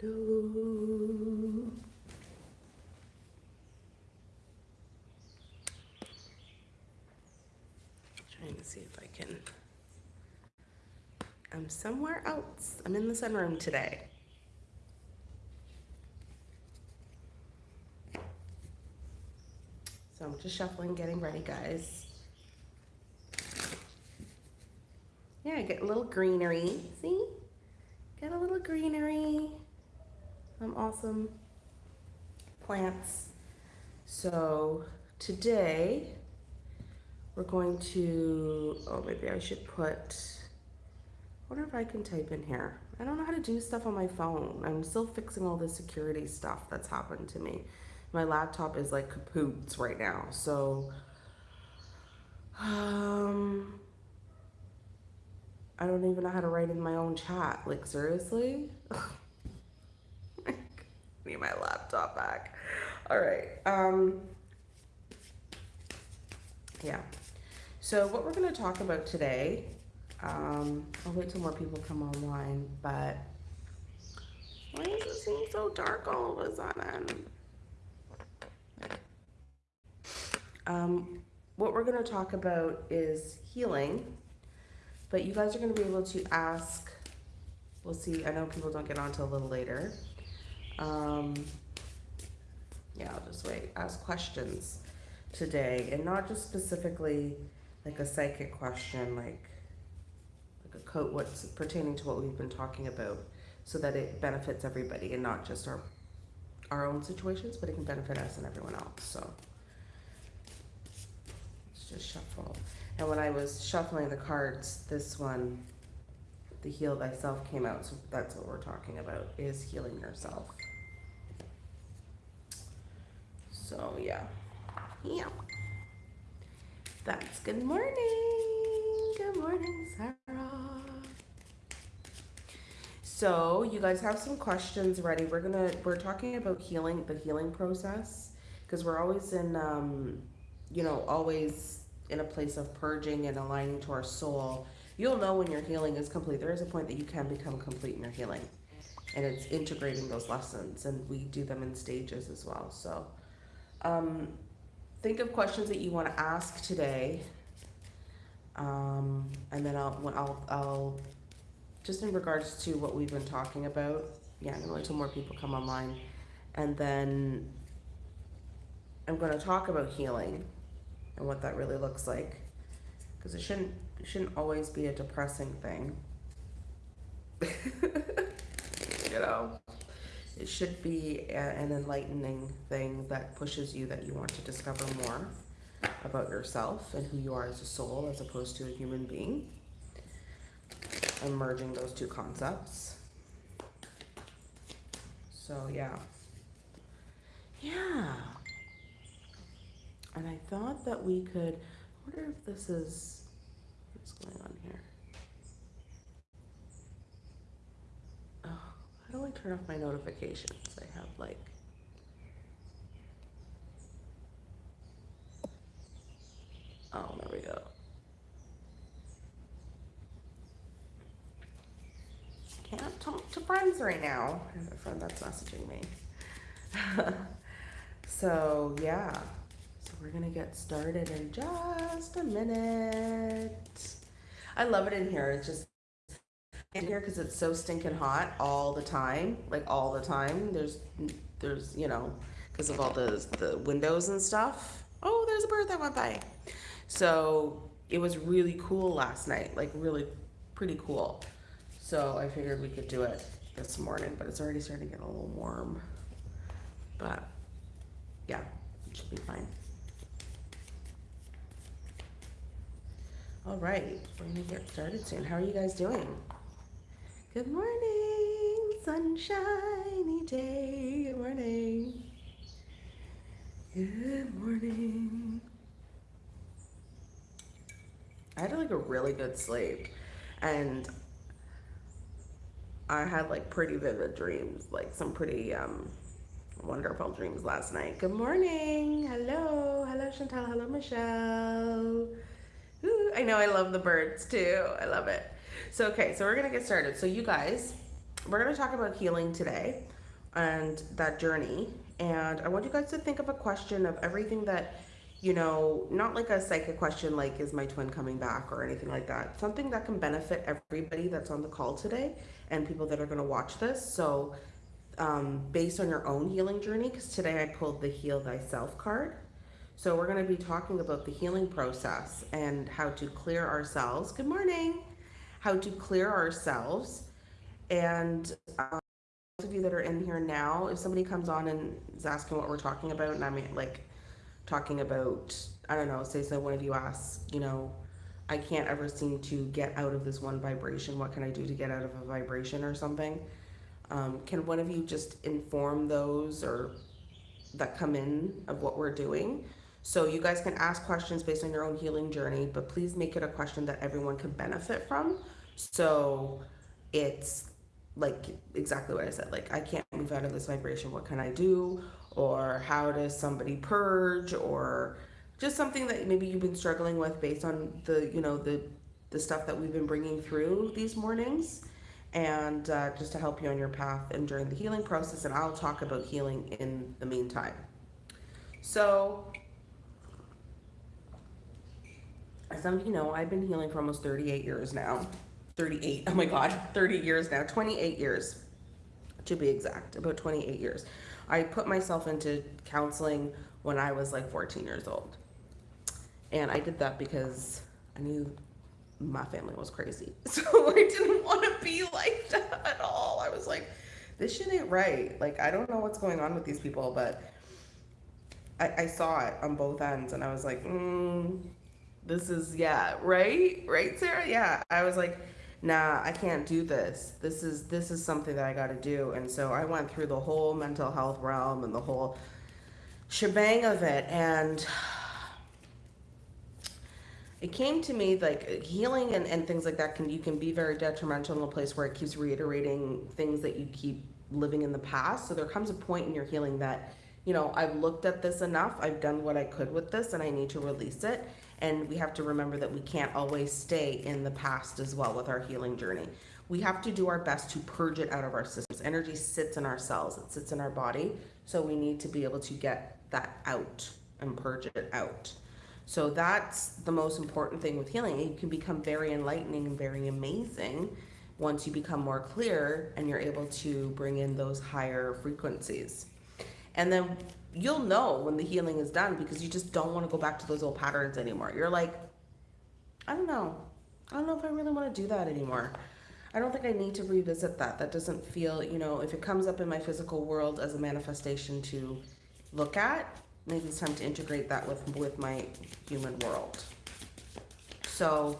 Hello. Trying to see if I can. I'm somewhere else. I'm in the sunroom today. So I'm just shuffling, getting ready, guys. Yeah, I get a little greenery. See? Get a little greenery. Some awesome plants. So today we're going to, oh, maybe I should put, wonder if I can type in here. I don't know how to do stuff on my phone. I'm still fixing all the security stuff that's happened to me. My laptop is like kapoots right now. So, um, I don't even know how to write in my own chat. Like, seriously? Need my laptop back. All right. Um, yeah. So what we're going to talk about today, um, I'll wait till more people come online, but why does it seem so dark all of a sudden? Um, what we're going to talk about is healing, but you guys are going to be able to ask, we'll see, I know people don't get on till a little later. Um, yeah, I'll just wait, ask questions today and not just specifically like a psychic question, like like a coat what's pertaining to what we've been talking about so that it benefits everybody and not just our our own situations, but it can benefit us and everyone else. So let's just shuffle. And when I was shuffling the cards, this one, the heal thyself came out. So that's what we're talking about is healing yourself. So yeah, yeah. That's good morning. Good morning, Sarah. So you guys have some questions ready. We're gonna we're talking about healing, the healing process, because we're always in um, you know, always in a place of purging and aligning to our soul. You'll know when your healing is complete. There is a point that you can become complete in your healing. And it's integrating those lessons and we do them in stages as well. So um think of questions that you want to ask today. Um, and then I'll, I'll, I'll, just in regards to what we've been talking about, yeah, I'm gonna wait until more people come online. And then I'm gonna talk about healing and what that really looks like. Because it shouldn't, it shouldn't always be a depressing thing. you know? It should be a, an enlightening thing that pushes you that you want to discover more about yourself and who you are as a soul as opposed to a human being. And merging those two concepts. So yeah. Yeah. And I thought that we could, I wonder if this is, what's going on here? How do I turn off my notifications? I have like Oh, there we go. Can't talk to friends right now. I have a friend that's messaging me. so yeah. So we're gonna get started in just a minute. I love it in here. It's just in here because it's so stinking hot all the time, like all the time. There's, there's, you know, because of all the the windows and stuff. Oh, there's a bird that went by. So it was really cool last night, like really pretty cool. So I figured we could do it this morning, but it's already starting to get a little warm. But yeah, it should be fine. All right, we're gonna get started soon. How are you guys doing? Good morning, sunshiny day. Good morning. Good morning. I had like a really good sleep and I had like pretty vivid dreams, like some pretty um, wonderful dreams last night. Good morning. Hello. Hello, Chantal. Hello, Michelle. Ooh, I know I love the birds too. I love it. So, okay, so we're to get started. So you guys, we're to talk about healing today and that journey. And I want you guys to think of a question of everything that, you know, not like a psychic question like, is my twin coming back or anything like that. Something that can benefit everybody that's on the call today and people that are to watch this. So, um, based on your own healing journey, because today I pulled the Heal Thyself card. So, we're going to be talking about the healing process and how to clear ourselves. Good morning. How to clear ourselves and um, those of you that are in here now, if somebody comes on and is asking what we're talking about, and I'm like talking about, I don't know, say so one of you asks, you know, I can't ever seem to get out of this one vibration. What can I do to get out of a vibration or something? Um, can one of you just inform those or that come in of what we're doing? So you guys can ask questions based on your own healing journey, but please make it a question that everyone can benefit from. So it's like exactly what I said. Like, I can't move out of this vibration. What can I do? Or how does somebody purge? Or just something that maybe you've been struggling with based on the, you know, the the stuff that we've been bringing through these mornings, and uh, just to help you on your path and during the healing process. And I'll talk about healing in the meantime. So, as some of you know, I've been healing for almost 38 years now. 38, oh my God, 30 years now, 28 years to be exact, about 28 years. I put myself into counseling when I was like 14 years old. And I did that because I knew my family was crazy. So I didn't want to be like that at all. I was like, this shit ain't right. Like, I don't know what's going on with these people, but I, I saw it on both ends and I was like, mm, this is, yeah, right? Right, Sarah? Yeah. I was like, nah, I can't do this. This is this is something that I got to do. And so I went through the whole mental health realm and the whole shebang of it and it came to me like healing and, and things like that can you can be very detrimental in a place where it keeps reiterating things that you keep living in the past so there comes a point in your healing that you know i've looked at this enough i've done what i could with this and i need to release it and we have to remember that we can't always stay in the past as well with our healing journey. We have to do our best to purge it out of our systems. Energy sits in our cells, it sits in our body. So we need to be able to get that out and purge it out. So that's the most important thing with healing. It can become very enlightening and very amazing once you become more clear and you're able to bring in those higher frequencies. And then you'll know when the healing is done because you just don't want to go back to those old patterns anymore. You're like, I don't know. I don't know if I really want to do that anymore. I don't think I need to revisit that. That doesn't feel, you know, if it comes up in my physical world as a manifestation to look at, maybe it's time to integrate that with with my human world. So,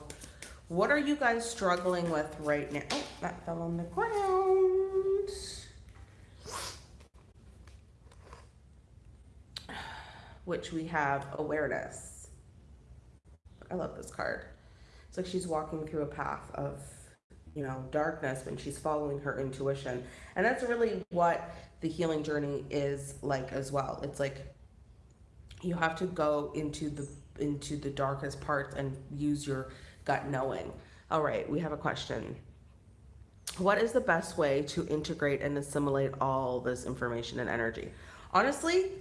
what are you guys struggling with right now? Oh, that fell on the ground. Which we have awareness. I love this card. It's like she's walking through a path of, you know, darkness and she's following her intuition. And that's really what the healing journey is like as well. It's like you have to go into the into the darkest parts and use your gut knowing. All right, we have a question. What is the best way to integrate and assimilate all this information and energy? Honestly,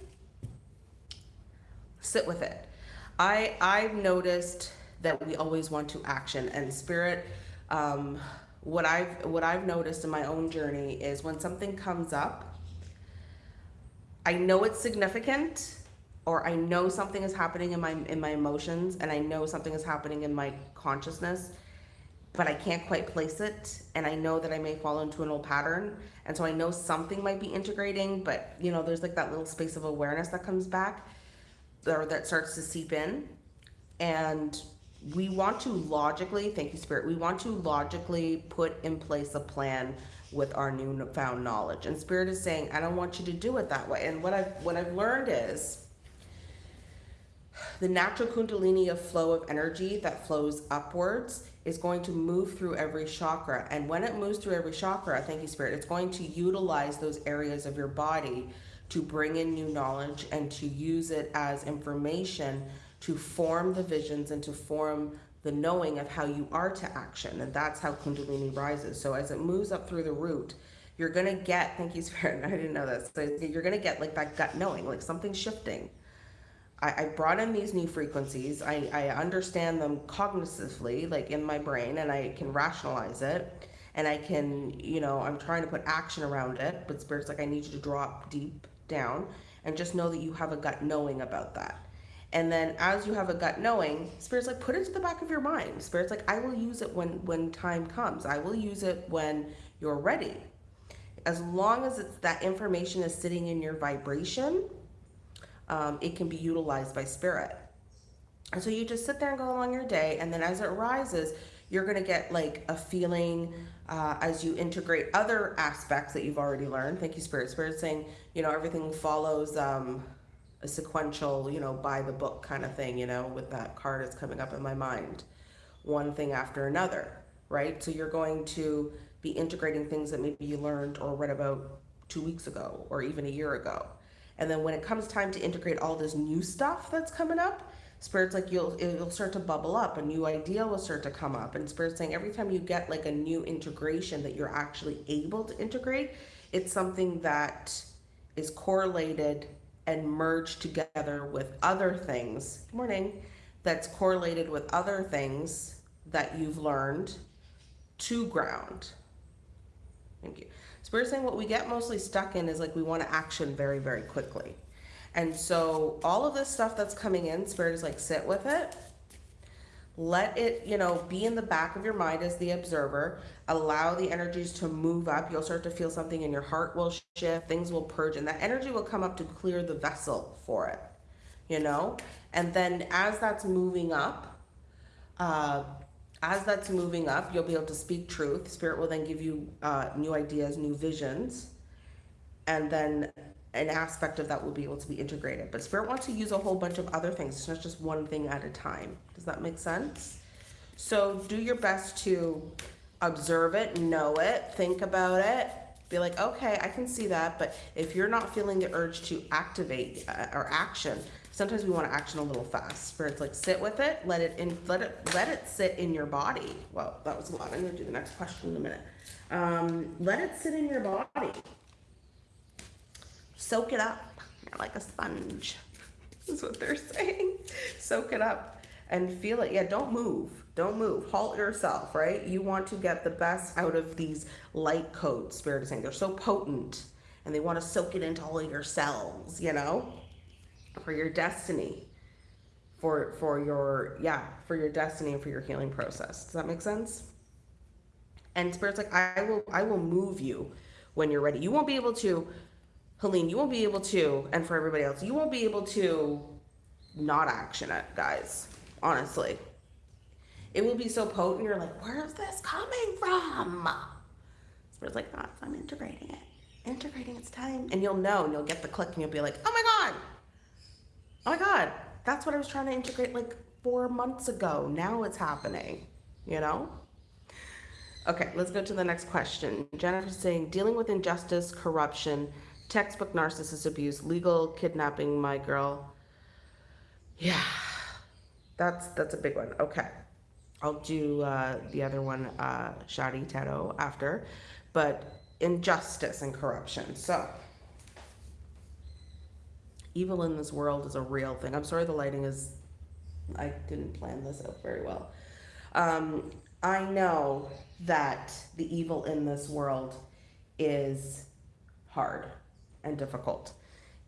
sit with it. I I've noticed that we always want to action and spirit. Um, what I've what I've noticed in my own journey is when something comes up, I know it's significant, or I know something is happening in my in my emotions, and I know something is happening in my consciousness, but I can't quite place it, and I know that I may fall into an old pattern, and so I know something might be integrating, but you know, there's like that little space of awareness that comes back or that starts to seep in. And we want to logically thank you spirit we want to logically put in place a plan with our newfound knowledge. And spirit is saying i don't want you to do it that way. And what i've what i've learned is the natural kundalini of flow of energy that flows upwards is going to move through every chakra. And when it moves through every chakra thank you spirit it's going to utilize those areas of your body to bring in new knowledge and to use it as information to form the visions and to form the knowing of how you are to action. And that's how Kundalini rises. So as it moves up through the root, you're going to get, thank you, Spirit, I didn't know this. So you're going to get like that gut knowing, like something shifting. I, I brought in these new frequencies. I, I understand them cognitively, like in my brain, and I can rationalize it. And I can, you know, I'm trying to put action around it. But Spirit's like, I need you to drop deep down and just know that you have a gut knowing about that. And then as you have a gut knowing, Spirit's like, put it to the back of your mind. Spirit's like, I will use it when when time comes. I will use it when you're ready. As long as it's that information is sitting in your vibration, um, it can be utilized by spirit. And so you just sit there and go along your day, and then as it rises, you're to get like a feeling uh, as you integrate other aspects that you've already learned. Thank you, Spirit. Spirit saying, you know, everything follows um, a sequential, you know, by the book kind of thing, you know, with that card that's coming up in my mind. One thing after another, right? So you're going to be integrating things that maybe you learned or read about two weeks ago or even a year ago. And then when it comes time to integrate all this new stuff that's coming up, Spirit's like you'll it'll start to bubble up, a new idea will start to come up. And Spirit's saying every time you get like a new integration that you're actually able to integrate, it's something that is correlated and merged together with other things. Good morning. That's correlated with other things that you've learned to ground. Thank you. Spirit saying what we get mostly stuck in is like we want to action very, very quickly. And so all of this stuff that's coming in, Spirit is like, sit with it. Let it, you know, be in the back of your mind as the observer. Allow the energies to move up. You'll start to feel something in your heart will shift. Things will purge, and that energy will come up to clear the vessel for it, you know? And then as that's moving up, uh, as that's moving up, you'll be able to speak truth. Spirit will then give you uh, new ideas, new visions, and then an aspect of that will be able to be integrated. But Spirit wants to use a whole bunch of other things. It's not just one thing at a time. Does that make sense? So do your best to observe it, know it, think about it, be like, okay, I can see that. But if you're not feeling the urge to activate uh, or action, sometimes we want to action a little fast. Spirit's like sit with it, let it in, let it let it sit in your body. Well, that was a lot. I'm gonna do the next question in a minute. Um, let it sit in your body. Soak it up. You're like a sponge. Is what they're saying. Soak it up and feel it. Yeah, don't move. Don't move. Halt yourself, right? You want to get the best out of these light codes, Spirit is saying. They're so potent and they want to soak it into all of your cells, you know? for your destiny for for your yeah for your destiny and for your healing process does that make sense and spirit's like i will i will move you when you're ready you won't be able to helene you won't be able to and for everybody else you won't be able to not action it guys honestly it will be so potent you're like where's this coming from spirit's like oh, i'm integrating it integrating its time and you'll know and you'll get the click and you'll be like oh my god oh my God, that's what I was trying to integrate like four months ago. Now it's happening, you know? Okay, let's go to the next question. Jennifer's saying, dealing with injustice, corruption, textbook narcissist abuse, legal kidnapping, my girl. Yeah, that's that's a big one. Okay, I'll do uh, the other one, uh, Shadi Tato, after. But injustice and corruption. So, evil in this world is a real thing. I'm sorry the lighting is, I didn't plan this out very well. Um, I know that the evil in this world is hard and difficult.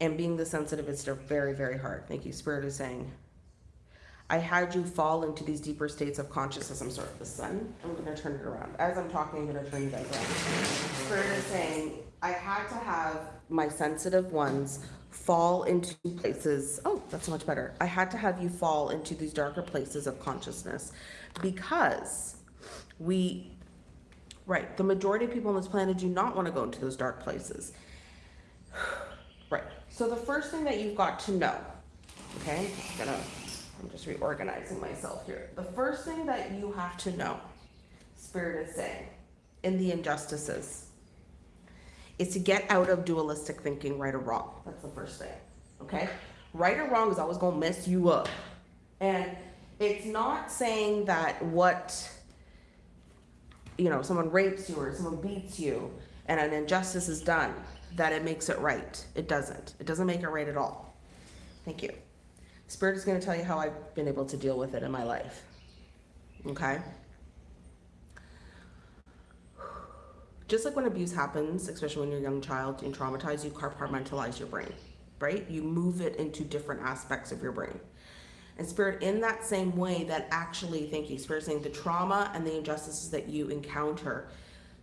And being the sensitive is very, very hard. Thank you. Spirit is saying, I had you fall into these deeper states of consciousness. I'm sorry, the sun. I'm going to turn it around. As I'm talking, I'm going to turn you guys around. Spirit is saying, I had to have my sensitive ones fall into places. Oh, that's much better. I had to have you fall into these darker places of consciousness because we, right, the majority of people on this planet do not want to go into those dark places. Right. So the first thing that you've got to know, okay, I'm gonna, I'm just reorganizing myself here. The first thing that you have to know, Spirit is saying, in the injustices, is to get out of dualistic thinking, right or wrong. That's the first thing. Okay? Right or wrong is always going to mess you up. And it's not saying that what you know someone rapes you or someone beats you and an injustice is done that it makes it right. It doesn't. It doesn't make it right at all. Thank you. Spirit is going to tell you how i've been able to deal with it in my life. Okay? Just like when abuse happens especially when you're a young child and traumatized you compartmentalize your brain right? You move it into different aspects of your brain. And spirit in that same way that actually thank you spirit saying the trauma and the injustices that you encounter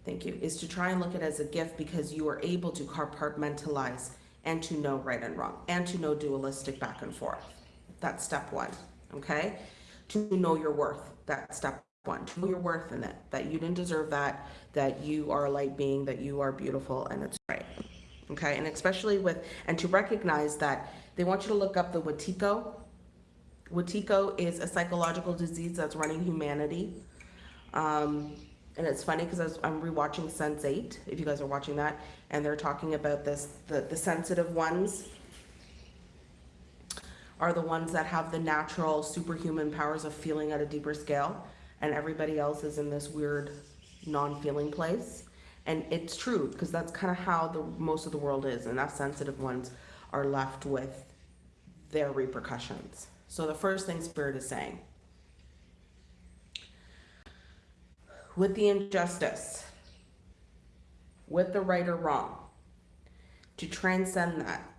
thank you is to try and look at it as a gift because you are able to compartmentalize and to know right and wrong and to know dualistic back and forth. That's step one okay? To know your worth that's step one. To know your worth in it that you didn't deserve that that you are a light being that you are beautiful and it's right okay? And especially with and to recognize that they want you to look up the Wetiko Wetiko is a psychological disease that's running humanity. Um, and it's funny because I'm rewatching Sense8, if you guys are watching that, and they're talking about this, the, the sensitive ones are the ones that have the natural superhuman powers of feeling at a deeper scale, and everybody else is in this weird non-feeling place. And it's true, because that's kind of how the most of the world is, and us sensitive ones are left with their repercussions. So the first thing Spirit is saying, with the injustice, with the right or wrong, to transcend that,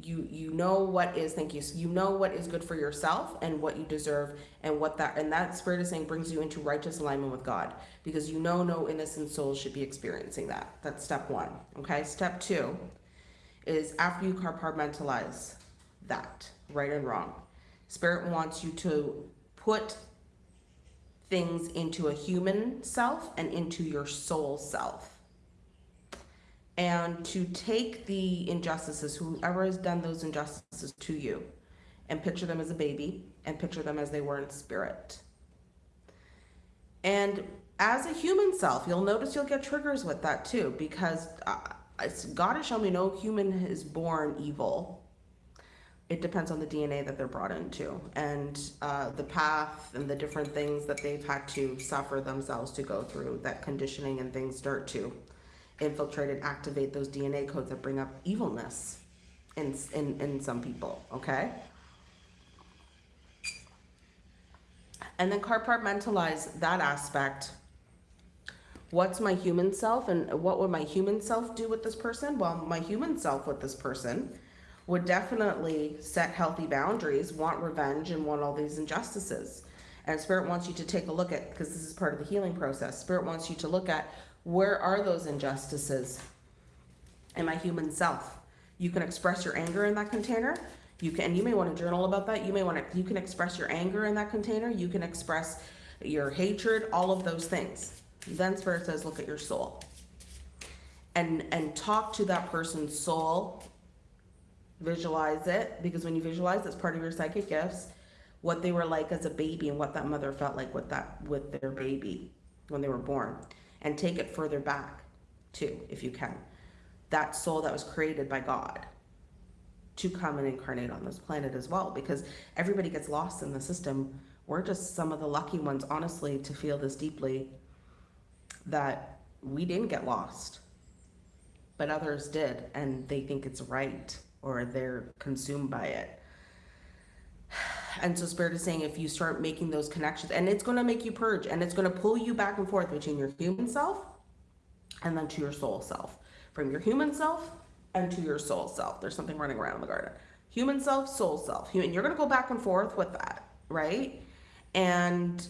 you you know what is thank you you know what is good for yourself and what you deserve and what that and that spirit is saying brings you into righteous alignment with god because you know no innocent soul should be experiencing that that's step one okay step two is after you compartmentalize that right and wrong. Spirit wants you to put things into a human self and into your soul self. And to take the injustices, whoever has done those injustices to you, and picture them as a baby and picture them as they were in spirit. And as a human self, you'll notice you'll get triggers with that too, because uh, God has shown me no human is born evil it depends on the DNA that they're brought into and uh, the path and the different things that they've had to suffer themselves to go through that conditioning and things start to infiltrate and activate those DNA codes that bring up evilness in, in, in some people, okay? And then compartmentalize that aspect. What's my human self and what would my human self do with this person? Well, my human self with this person would definitely set healthy boundaries, want revenge, and want all these injustices. And Spirit wants you to take a look at, because this is part of the healing process, Spirit wants you to look at where are those injustices in my human self. You can express your anger in that container. You can, and you may want to journal about that. You may want to, you can express your anger in that container. You can express your hatred, all of those things. Then Spirit says, look at your soul. And, and talk to that person's soul visualize it because when you visualize it's part of your psychic gifts what they were like as a baby and what that mother felt like with that with their baby when they were born. And take it further back too if you can. That soul that was created by god to come and incarnate on this planet as well because everybody gets lost in the system. We're just some of the lucky ones honestly to feel this deeply that we didn't get lost but others did and they think it's right or they're consumed by it. And so Spirit is saying if you start making those connections, and it's going to make you purge, and it's going to pull you back and forth between your human self and then to your soul self. From your human self and to your soul self. There's something running around in the garden. Human self, soul self. And you're going to go back and forth with that, right? And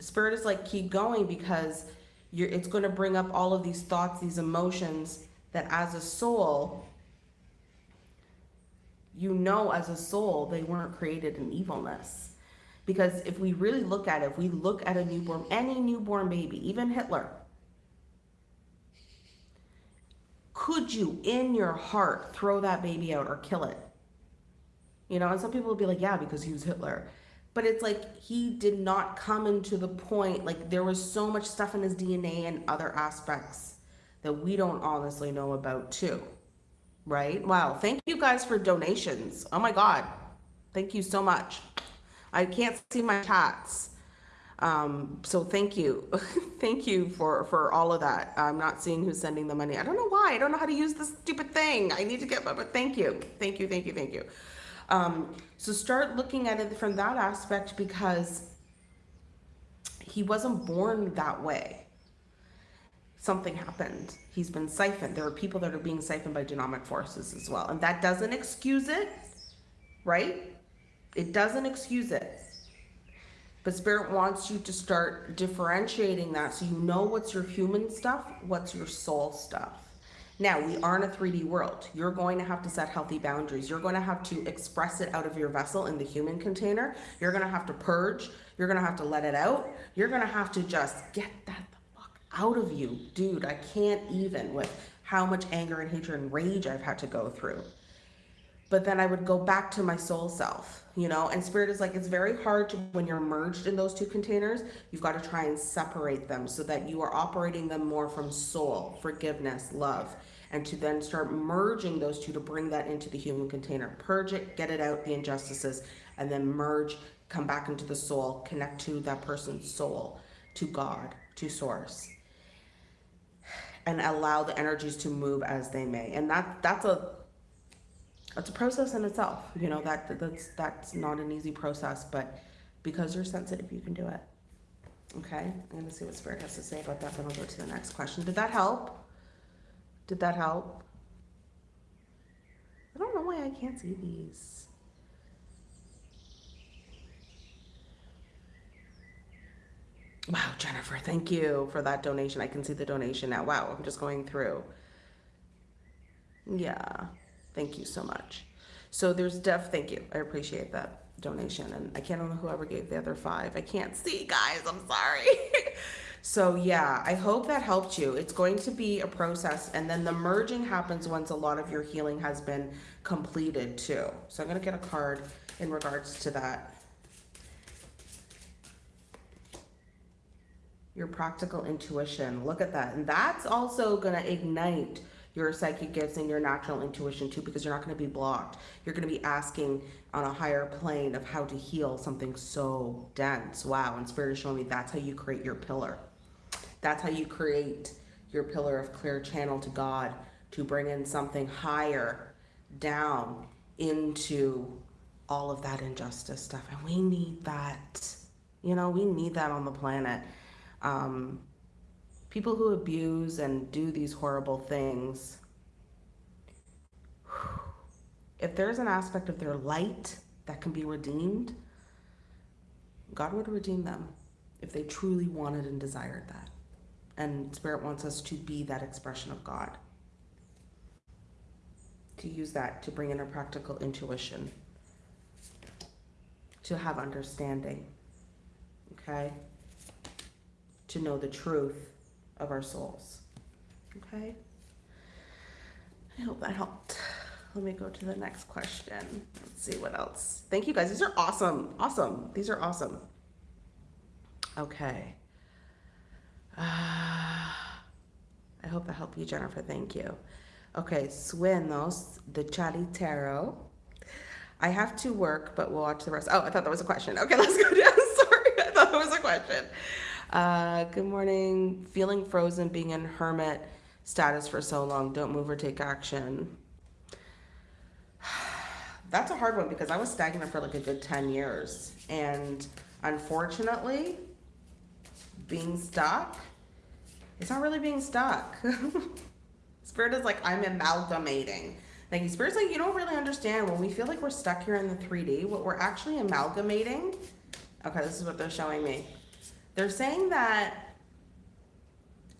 Spirit is like, keep going because you're, it's going to bring up all of these thoughts, these emotions that as a soul, you know as a soul they weren't created in evilness. Because if we really look at it, if we look at a newborn, any newborn baby, even Hitler, could you in your heart throw that baby out or kill it? You know, and some people will be like, yeah, because he was Hitler. But it's like he did not come into the point, like there was so much stuff in his DNA and other aspects that we don't honestly know about too right? Wow. Thank you guys for donations. Oh my God. Thank you so much. I can't see my chats. Um, so thank you. thank you for, for all of that. I'm not seeing who's sending the money. I don't know why. I don't know how to use this stupid thing. I need to get, but thank you. Thank you, thank you, thank you. Um, so start looking at it from that aspect because he wasn't born that way. Something happened. He's been siphoned. There are people that are being siphoned by genomic forces as well. And that doesn't excuse it, right? It doesn't excuse it. But Spirit wants you to start differentiating that so you know what's your human stuff, what's your soul stuff. Now, we are in a 3D world. You're going to have to set healthy boundaries. You're going to have to express it out of your vessel in the human container. You're going to have to purge. You're going to have to let it out. You're going to have to just get that out of you. Dude, I can't even with how much anger and hatred and rage I've had to go through but then I would go back to my soul self, you know. And spirit is like it's very hard to when you're merged in those two containers, you've got to try and separate them so that you are operating them more from soul, forgiveness, love, and to then start merging those two to bring that into the human container. Purge it, get it out, the injustices, and then merge, come back into the soul, connect to that person's soul, to God, to source. And allow the energies to move as they may. And that that's a it's a process in itself. You know that that's that's not an easy process, but because you're sensitive, you can do it. Okay, I'm gonna see what Spirit has to say about that. Then I'll go to the next question. Did that help? Did that help? I don't know why I can't see these. Wow, Jennifer, thank you for that donation. I can see the donation now. Wow, I'm just going through. Yeah. Thank you so much. So there's Def, thank you. I appreciate that donation. And I can't remember whoever gave the other five. I can't see, guys. I'm sorry. so yeah, I hope that helped you. It's going to be a process. And then the merging happens once a lot of your healing has been completed too. So I'm going to get a card in regards to that. Your practical intuition. Look at that. And that's also going to ignite your psychic gifts and your natural intuition too because you're not going to be blocked. You're going to be asking on a higher plane of how to heal something so dense. Wow. And Spirit is showing me that's how you create your pillar. That's how you create your pillar of clear channel to God to bring in something higher down into all of that injustice stuff. And we need that. You know, we need that on the planet. Um, people who abuse and do these horrible things, if there's an aspect of their light that can be redeemed, God would redeem them if they truly wanted and desired that. And Spirit wants us to be that expression of God. To use that to bring in a practical intuition, to have understanding, okay? To know the truth of our souls. Okay? I hope that helped. Let me go to the next question. Let's see what else. Thank you guys. These are awesome. Awesome. These are awesome. Okay. Uh, I hope that helped you, Jennifer. Thank you. Okay, Suenos, the Chari Tarot. I have to work, but we'll watch the rest. Oh, I thought that was a question. Okay, let's go down. Sorry, I thought that was a question. Uh, good morning. Feeling frozen, being in hermit status for so long. Don't move or take action. That's a hard one because I was stagnant for like a good 10 years. And unfortunately, being stuck, it's not really being stuck. Spirit is like, I'm amalgamating. Like, Spirit's like, you don't really understand when we feel like we're stuck here in the 3D, what we're actually amalgamating. Okay, this is what they're showing me. They're saying that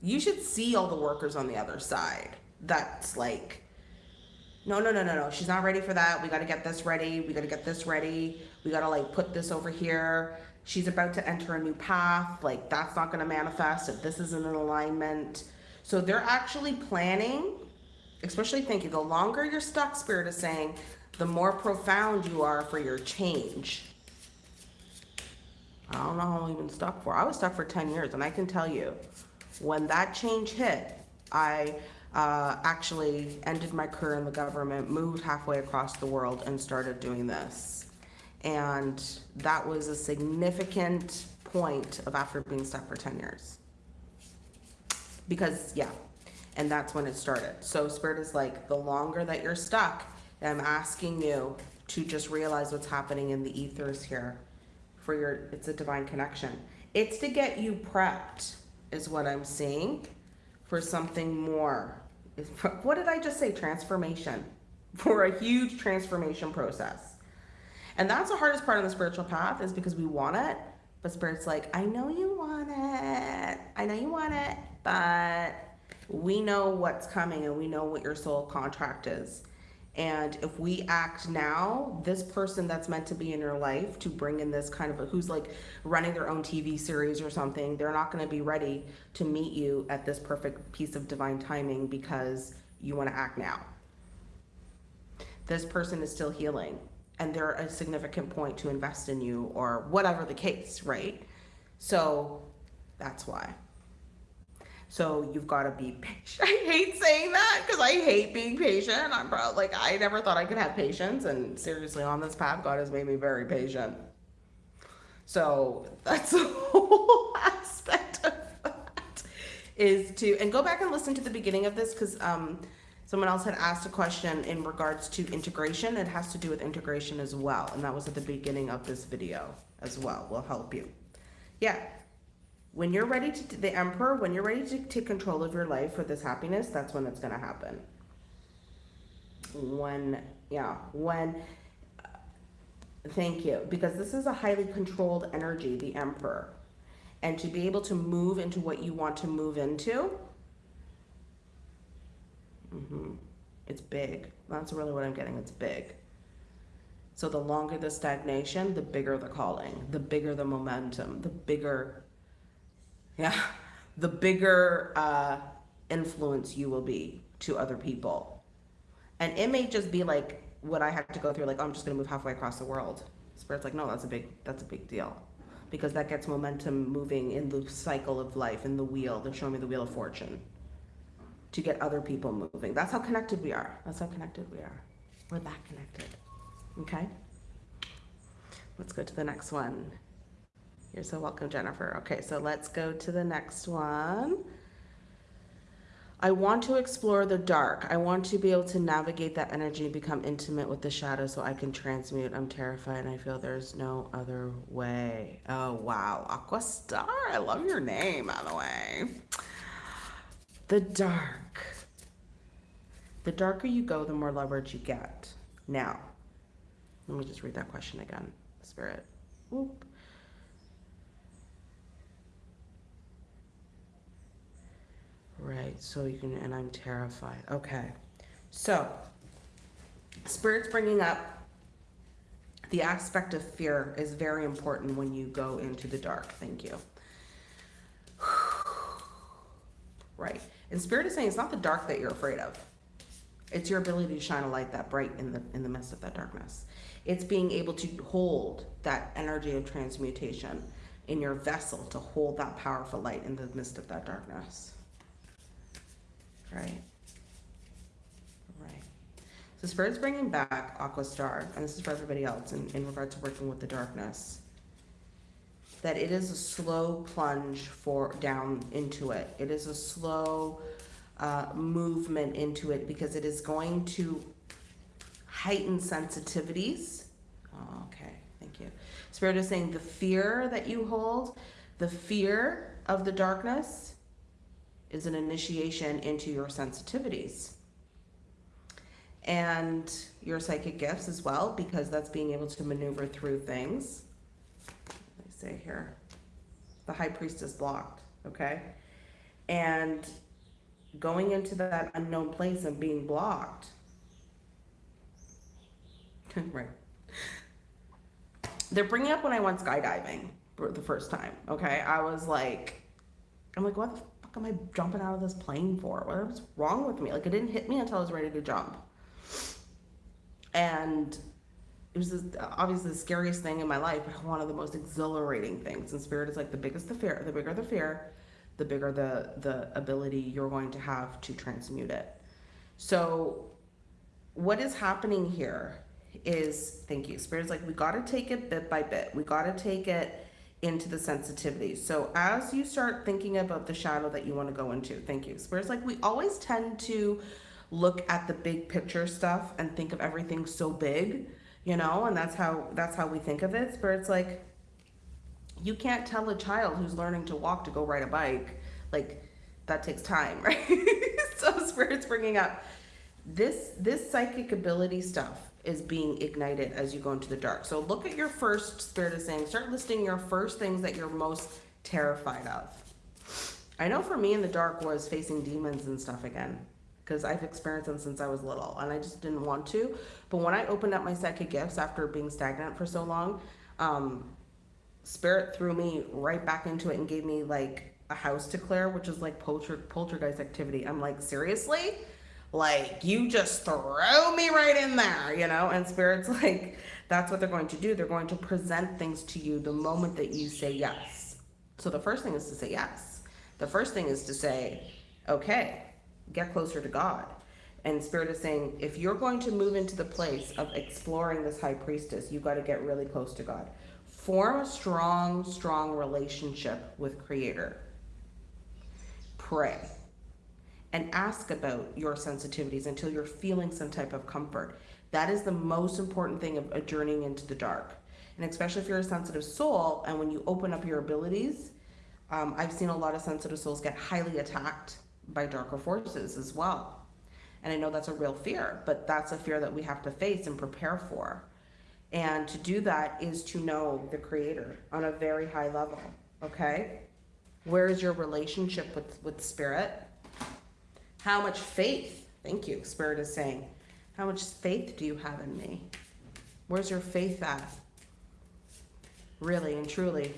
you should see all the workers on the other side. That's like, no, no, no, no, no. She's not ready for that. We got to get this ready. We got to get this ready. We got to like put this over here. She's about to enter a new path. Like that's not going to manifest if this isn't in alignment. So they're actually planning, especially thinking the longer you're stuck, Spirit is saying, the more profound you are for your change. I don't know how long you've been stuck for. I was stuck for 10 years, and I can tell you, when that change hit, I uh, actually ended my career in the government, moved halfway across the world, and started doing this. And that was a significant point of after being stuck for 10 years. Because, yeah, and that's when it started. So, Spirit is like, the longer that you're stuck, I'm asking you to just realize what's happening in the ethers here for your, it's a divine connection. It's to get you prepped, is what I'm seeing, for something more. What did I just say? Transformation. For a huge transformation process. And that's the hardest part of the spiritual path is because we want it, but spirit's like, I know you want it. I know you want it, but we know what's coming and we know what your soul contract is. And if we act now, this person that's meant to be in your life to bring in this kind of a, who's like running their own TV series or something, they're not going to be ready to meet you at this perfect piece of divine timing because you want to act now. This person is still healing and they're a significant point to invest in you or whatever the case, right? So that's why. So you've got to be patient. I hate saying that because I hate being patient. I'm probably like, I never thought I could have patience. And seriously, on this path, God has made me very patient. So that's the whole aspect of that is to, and go back and listen to the beginning of this because um, someone else had asked a question in regards to integration. It has to do with integration as well. And that was at the beginning of this video as well. Will help you. Yeah, when you're ready to, the emperor, when you're ready to take control of your life for this happiness, that's when it's going to happen. When, yeah, when, uh, thank you, because this is a highly controlled energy, the emperor. And to be able to move into what you want to move into, mm -hmm, it's big. That's really what I'm getting. It's big. So the longer the stagnation, the bigger the calling, the bigger the momentum, the bigger yeah, the bigger uh, influence you will be to other people. And it may just be like what I have to go through, like, oh, I'm just gonna move halfway across the world. Spirit's like, no, that's a big, that's a big deal. Because that gets momentum moving in the cycle of life, in the wheel. They're showing me the wheel of fortune to get other people moving. That's how connected we are. That's how connected we are. We're that connected. Okay? Let's go to the next one. You're so welcome, Jennifer. Okay, so let's go to the next one. I want to explore the dark. I want to be able to navigate that energy become intimate with the shadow so I can transmute. I'm terrified and I feel there's no other way. Oh, wow. Aqua Star. I love your name, by the way. The dark. The darker you go, the more leverage you get. Now, let me just read that question again. Spirit. Right, so you can, and I'm terrified. Okay, so Spirit's bringing up the aspect of fear is very important when you go into the dark. Thank you. Right, and Spirit is saying it's not the dark that you're afraid of. It's your ability to shine a light that bright in the in the midst of that darkness. It's being able to hold that energy of transmutation in your vessel to hold that powerful light in the midst of that darkness. Right. Right. So Spirit's bringing back Aqua Star, and this is for everybody else in, in regard to working with the darkness. That it is a slow plunge for down into it. It is a slow uh, movement into it because it is going to heighten sensitivities. Oh, okay, thank you. Spirit is saying the fear that you hold, the fear of the darkness, is an initiation into your sensitivities and your psychic gifts as well, because that's being able to maneuver through things. Me say here, the high priest is blocked, okay? And going into that unknown place and being blocked, right? They're bringing up when I went skydiving for the first time, okay? I was like, I'm like, what fuck am I jumping out of this plane for? What's wrong with me? Like it didn't hit me until I was ready to jump. And it was this, obviously the scariest thing in my life, but one of the most exhilarating things. And spirit is like the biggest the fear, the bigger the fear, the bigger the the ability you're going to have to transmute it. So what is happening here is thank you. Spirit's like, we got to take it bit by bit. We got to take it into the sensitivity. So as you start thinking about the shadow that you want to go into, thank you. Spirit's like, we always tend to look at the big picture stuff and think of everything so big, you know, and that's how that's how we think of it. Spirit's like, you can't tell a child who's learning to walk to go ride a bike. Like that takes time, right? so spirit's bringing up this this psychic ability stuff is being ignited as you go into the dark. So look at your first spirit is saying, start listing your first things that you're most terrified of. I know for me in the dark was facing demons and stuff again because I've experienced them since I was little and I just didn't want to. But when I opened up my psychic gifts after being stagnant for so long, um, spirit threw me right back into it and gave me like a house to clear, which is like polter poltergeist activity. I'm like, seriously? Like, you just throw me right in there, you know? And spirit's like, that's what they're going to do. They're going to present things to you the moment that you say yes. So the first thing is to say yes. The first thing is to say, okay, get closer to God. And Spirit is saying, if you're going to move into the place of exploring this high priestess, you've got to get really close to God. Form a strong, strong relationship with Creator. Pray and ask about your sensitivities until you're feeling some type of comfort. That is the most important thing of a journeying into the dark. And especially if you're a sensitive soul and when you open up your abilities, um, I've seen a lot of sensitive souls get highly attacked by darker forces as well. And I know that's a real fear, but that's a fear that we have to face and prepare for. And to do that is to know the creator on a very high level, okay? Where is your relationship with, with spirit? How much faith, thank you, Spirit is saying, how much faith do you have in me? Where's your faith at? Really and truly,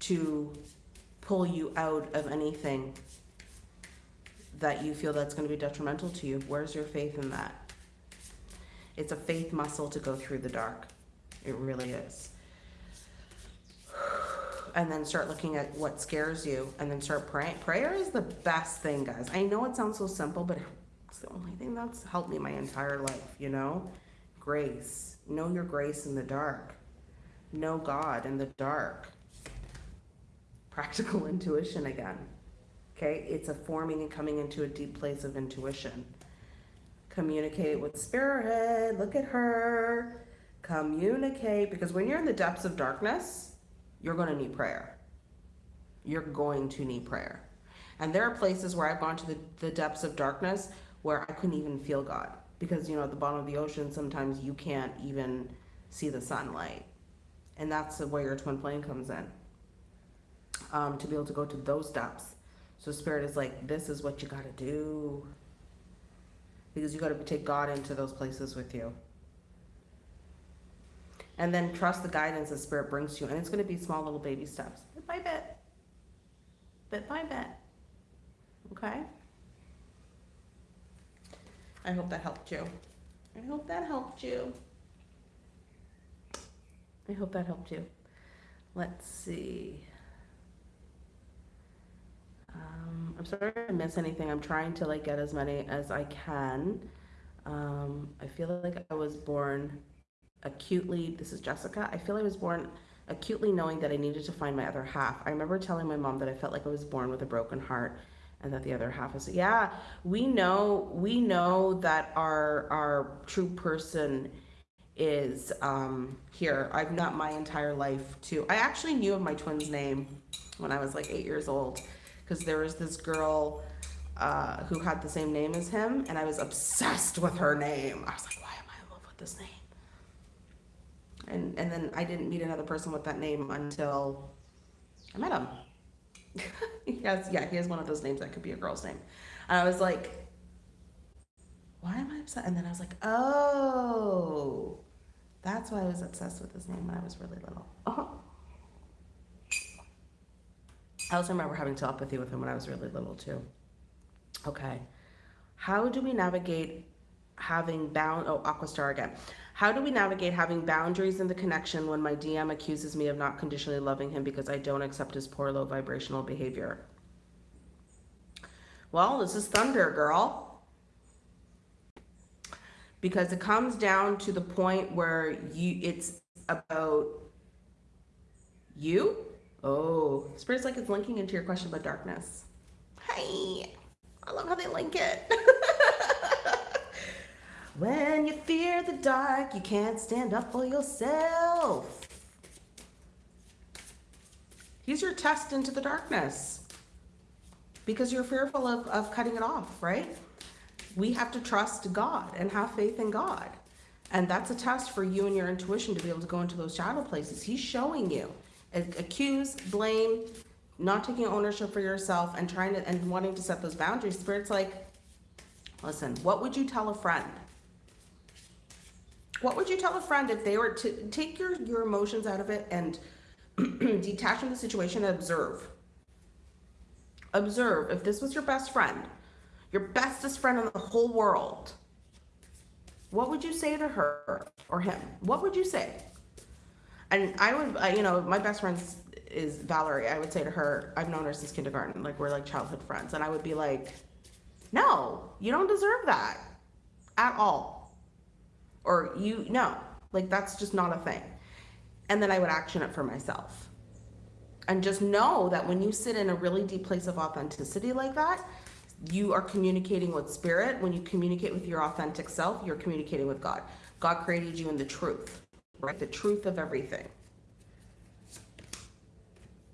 to pull you out of anything that you feel that's going to be detrimental to you. Where's your faith in that? It's a faith muscle to go through the dark. It really is and then start looking at what scares you and then start praying. Prayer is the best thing, guys. I know it sounds so simple, but it's the only thing that's helped me my entire life, you know? Grace. Know your grace in the dark. Know God in the dark. Practical intuition again. Okay? It's a forming and coming into a deep place of intuition. Communicate with spirit. Look at her. Communicate. Because when you're in the depths of darkness, you're going to need prayer. You're going to need prayer. And there are places where I've gone to the, the depths of darkness where I couldn't even feel God. Because, you know, at the bottom of the ocean, sometimes you can't even see the sunlight. And that's where your twin flame comes in. Um, to be able to go to those depths. So spirit is like, this is what you got to do. Because you got to take God into those places with you and then trust the guidance the spirit brings to you. And it's going to be small little baby steps. Bit by bit. Bit by bit. Okay? I hope that helped you. I hope that helped you. I hope that helped you. Let's see. Um, i'm sorry if i miss anything. I'm trying to like get as many as i can. Um, i feel like i was born acutely, this is Jessica, I feel I was born acutely knowing that I needed to find my other half. I remember telling my mom that I felt like I was born with a broken heart and that the other half is yeah we know we know that our our true person is um here. I've not my entire life too i actually knew of my twin's name when i was like eight years old because there was this girl uh, who had the same name as him and i was obsessed with her name. I was like why am i in love with this name and and then I didn't meet another person with that name until I met him. has yeah, he has one of those names that could be a girl's name. And I was like, why am I upset? And then I was like, oh, that's why I was obsessed with his name when I was really little. Oh. I also remember having telepathy with him when I was really little too. Okay. How do we navigate having bound, oh, Aquastar again. How do we navigate having boundaries in the connection when my DM accuses me of not conditionally loving him because I don't accept his poor low vibrational behavior? Well, this is thunder, girl. because it comes down to the point where you it's about you. Oh, spirit's like it's linking into your question about darkness. Hey, I love how they link it. when you fear the dark, you can't stand up for yourself. He's your test into the darkness because you're fearful of, of cutting it off, right? We have to trust God and have faith in God. And that's a test for you and your intuition to be able to go into those shadow places. He's showing you. Accuse, blame, not taking ownership for yourself and trying to and wanting to set those boundaries. Spirit's like, listen, what would you tell a friend? What would you tell a friend if they were to take your, your emotions out of it and detach from the situation and observe? Observe if this was your best friend, your bestest friend in the whole world, what would you say to her or him? What would you say? And I would, uh, you know, my best friend is Valerie. I would say to her, I've known her since kindergarten. Like, we're like childhood friends. And I would be like, no, you don't deserve that at all. Or you, no, like, that's just not a thing. And then I would action it for myself. And just know that when you sit in a really deep place of authenticity like that, you are communicating with spirit. When you communicate with your authentic self, you're communicating with God. God created you in the truth, right? The truth of everything.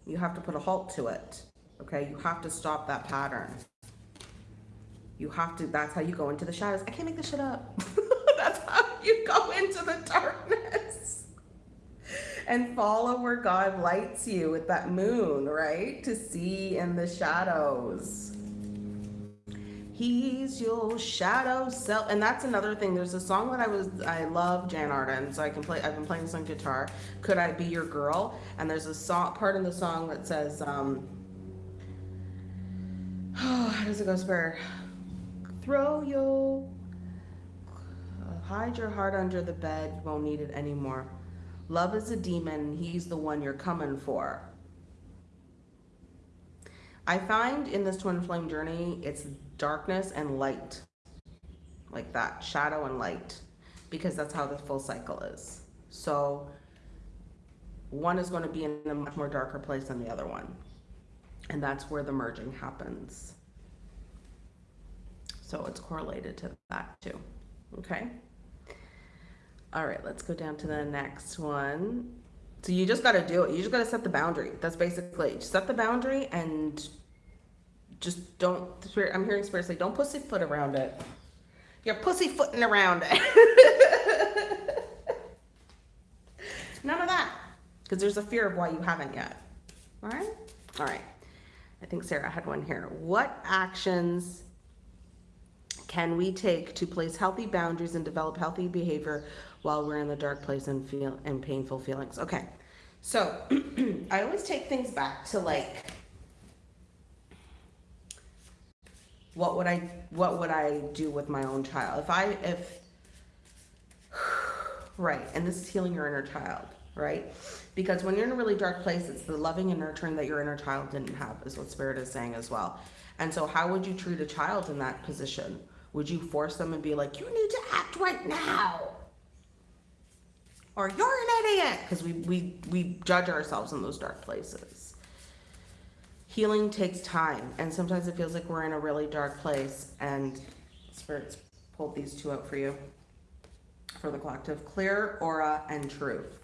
You have to put a halt to it. Okay? You have to stop that pattern. You have to, that's how you go into the shadows. I can't make this shit up. that's how you go into the darkness. And follow where God lights you with that moon, right? To see in the shadows. He's your shadow self. And that's another thing. There's a song that I was, I love Jann Arden, so I can play, I've been playing on guitar. Could I Be Your Girl? And there's a song, part in the song that says, um, oh, how does it go, Spirit? Throw your, hide your heart under the bed, you won't need it anymore. Love is a demon, he's the one you're coming for. I find in this twin flame journey, it's darkness and light. Like that shadow and light because that's how the full cycle is. So one is going to be in a much more darker place than the other one. And that's where the merging happens. So it's correlated to that too okay all right let's go down to the next one so you just got to do it you just got to set the boundary that's basically set the boundary and just don't, I'm hearing spirit say, don't pussyfoot around it. You're pussyfooting around it. None of that. Because there's a fear of why you haven't yet. All right? All right. I think Sarah had one here. What actions can we take to place healthy boundaries and develop healthy behavior while we're in the dark place and feel and painful feelings? Okay. So I always take things back to like what would I what would I do with my own child if I if right and this is healing your inner child right because when you're in a really dark place it's the loving and nurturing that your inner child didn't have is what spirit is saying as well and so how would you treat a child in that position would you force them and be like you need to act right now or you're an idiot because we we we judge ourselves in those dark places. Healing takes time and sometimes it feels like we're in a really dark place and spirits pulled these two out for you for the collective clear aura and truth.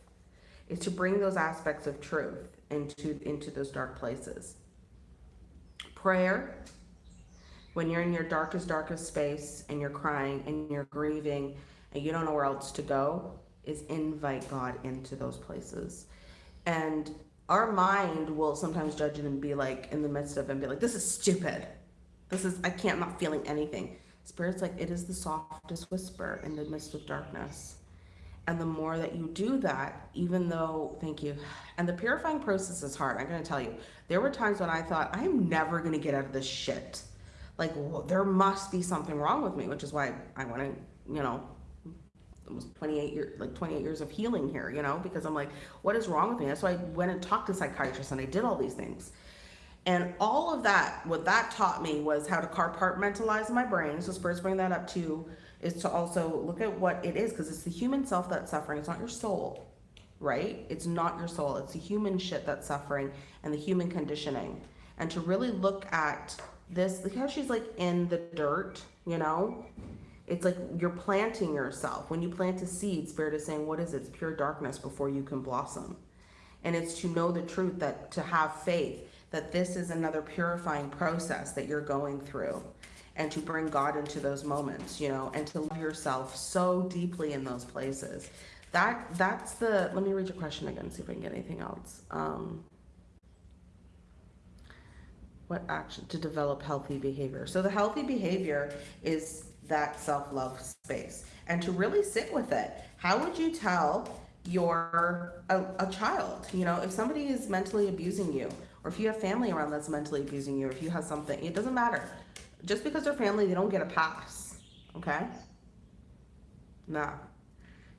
Is to bring those aspects of truth into into those dark places. Prayer when you're in your darkest darkest space and you're crying and you're grieving and you don't know where else to go is invite god into those places and our mind will sometimes judge it and be like in the midst of it and be like, this is stupid. This is, I can't, not feeling anything. Spirit's like, it is the softest whisper in the midst of darkness. And the more that you do that, even though, thank you, and the purifying process is hard. I'm going to tell you, there were times when I thought, I'm never going to get out of this shit. Like, well, there must be something wrong with me, which is why I want to, you know, almost 28 years, like 28 years of healing here, you know, because I'm like, what is wrong with me? That's why I went and talked to psychiatrists and I did all these things. And all of that, what that taught me was how to compartmentalize my brain. So Spurs bring that up too, is to also look at what it is, because it's the human self that's suffering. It's not your soul, right? It's not your soul. It's the human shit that's suffering and the human conditioning. And to really look at this, look how she's like in the dirt, you know? It's like you're planting yourself. When you plant a seed, Spirit is saying, what is it? It's pure darkness before you can blossom. And it's to know the truth that to have faith that this is another purifying process that you're going through and to bring God into those moments, you know, and to love yourself so deeply in those places. That that's the let me read your question again, see if I can get anything else. Um, what action to develop healthy behavior? So the healthy behavior is that self-love space and to really sit with it. How would you tell your a, a child, you know, if somebody is mentally abusing you, or if you have family around that's mentally abusing you, or if you have something, it doesn't matter. Just because they're family, they don't get a pass. Okay? Nah.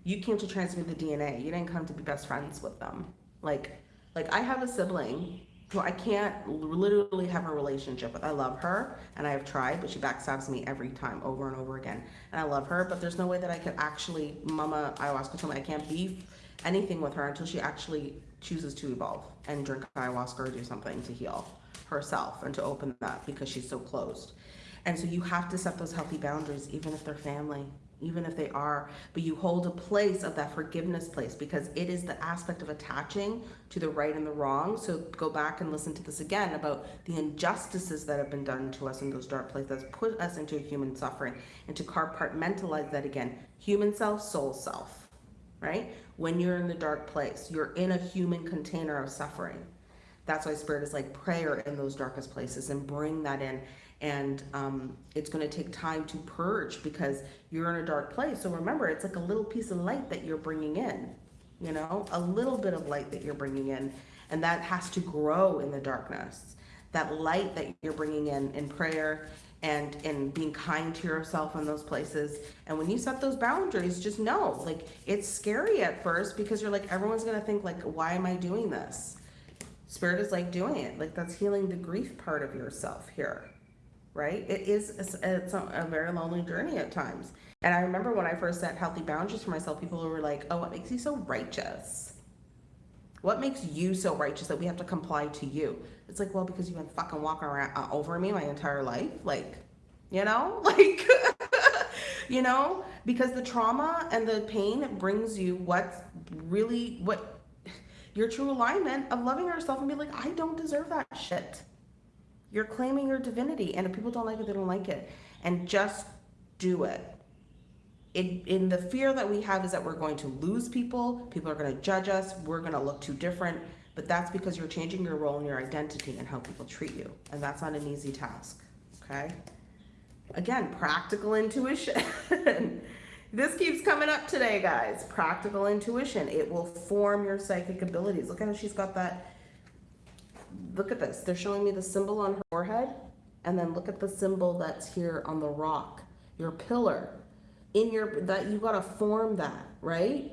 You came to transmit the DNA. You didn't come to be best friends with them. Like, like I have a sibling who I can't literally have a relationship with. I love her and I have tried, but she backstabs me every time over and over again. And I love her, but there's no way that I could actually, Mama Ayahuasca told me I can't be anything with her until she actually chooses to evolve and drink ayahuasca or do something to heal herself and to open that because she's so closed. And so you have to set those healthy boundaries, even if they're family, even if they are, but you hold a place of that forgiveness place because it is the aspect of attaching to the right and the wrong. So go back and listen to this again about the injustices that have been done to us in those dark places, put us into human suffering and to compartmentalize that again. Human self, soul self, right? when you're in the dark place. You're in a human container of suffering. That's why Spirit is like prayer in those darkest places and bring that in. And um, it's going to take time to purge because you're in a dark place. So remember, it's like a little piece of light that you're bringing in, you know, a little bit of light that you're bringing in. And that has to grow in the darkness. That light that you're bringing in in prayer and and being kind to yourself in those places and when you set those boundaries just know like it's scary at first because you're like everyone's gonna think like why am i doing this spirit is like doing it like that's healing the grief part of yourself here right it is it's, a very lonely journey at times and i remember when i first set healthy boundaries for myself people were like oh what makes you so righteous what makes you so righteous that we have to comply to you? It's like, well, because you've been fucking walking around uh, over me my entire life. Like, you know, like, you know, because the trauma and the pain brings you what's really, what your true alignment of loving yourself and be like, I don't deserve that shit. You're claiming your divinity. And if people don't like it, they don't like it. And just do it in, in the fear that we have is that we're going to lose people, people are going to judge us, we're going to look too different, but that's because you're changing your role and your identity and how people treat you. And that's not an easy task, okay? Again, practical intuition. this keeps coming up today, guys. Practical intuition. It will form your psychic abilities. Look at how she's got that. Look at this. They're showing me the symbol on her forehead. And then look at the symbol that's here on the rock, your pillar. In your that you got to form that right?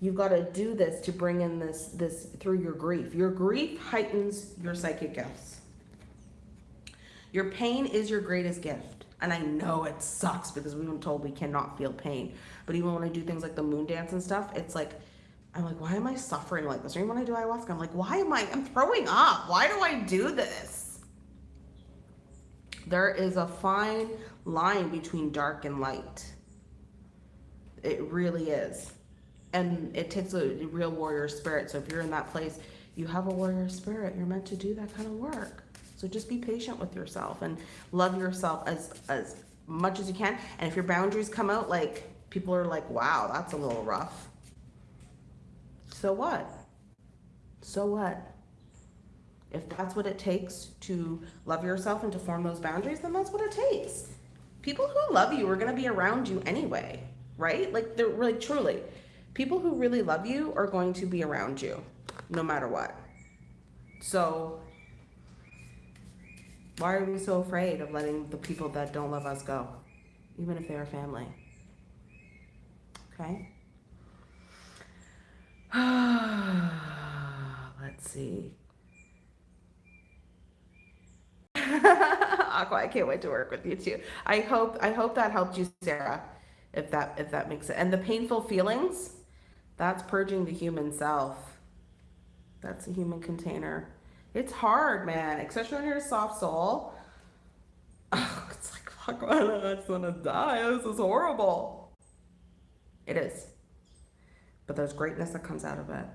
You've got to do this to bring in this this through your grief. Your grief heightens your psychic gifts. Your pain is your greatest gift. And i know it sucks because we've been told we cannot feel pain. But even when i do things like the moon dance and stuff it's like i'm like why am i suffering like this or even when i do ayahuasca i'm like why am i i'm throwing up why do i do this there is a fine line between dark and light it really is. And it takes a real warrior spirit. So if you're in that place, you have a warrior spirit. You're meant to do that kind of work. So just be patient with yourself and love yourself as as much as you can. And if your boundaries come out like people are like, wow, that's a little rough. So what? So what? If that's what it takes to love yourself and to form those boundaries, then that's what it takes. People who love you are going to be around you anyway right? Like they're really truly people who really love you are going to be around you no matter what. So why are we so afraid of letting the people that don't love us go, even if they're family? Okay. Let's see. Aqua, I can't wait to work with you too. I hope I hope that helped you, Sarah. If that if that makes it. And the painful feelings, that's purging the human self. That's a human container. It's hard, man, especially when you're a soft soul. Oh, it's like fuck, I just want to die. This is horrible. It is, but there's greatness that comes out of it.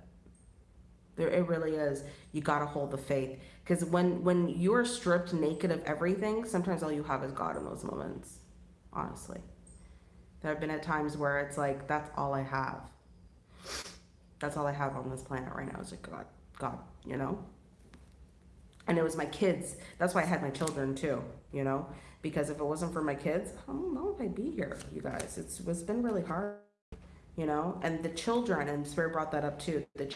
There, it really is. You gotta hold the faith, because when when you are stripped naked of everything, sometimes all you have is God in those moments. Honestly, there have been at times where it's like that's all I have. That's all I have on this planet right now is like God, God, you know. And it was my kids. That's why I had my children too, you know, because if it wasn't for my kids, I don't know if I'd be here, you guys. It's it's been really hard, you know. And the children, and Spirit brought that up too. The